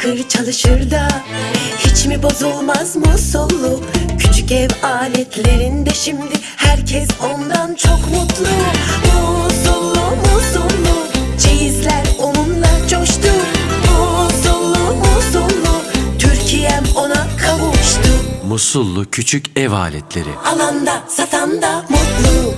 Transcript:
tıkır çalışır da Hiç mi bozulmaz musullu Küçük ev aletlerinde şimdi Herkes ondan çok mutlu. Musullu musullu Çeyizler onunla coştu. Musullu musullu Türkiye'm ona kavuştu. Musullu küçük ev aletleri. Alanda satanda mutlu.